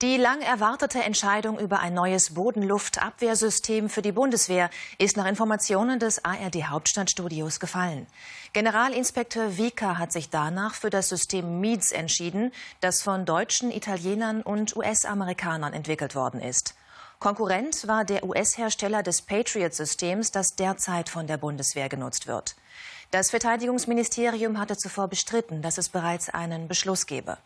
Die lang erwartete Entscheidung über ein neues Bodenluftabwehrsystem für die Bundeswehr ist nach Informationen des ARD Hauptstadtstudios gefallen. Generalinspekteur Wieker hat sich danach für das System MEADS entschieden, das von Deutschen, Italienern und US-Amerikanern entwickelt worden ist. Konkurrent war der US-Hersteller des Patriot-Systems, das derzeit von der Bundeswehr genutzt wird. Das Verteidigungsministerium hatte zuvor bestritten, dass es bereits einen Beschluss gebe.